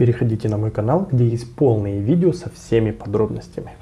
Переходите на мой канал, где есть полные видео со всеми подробностями.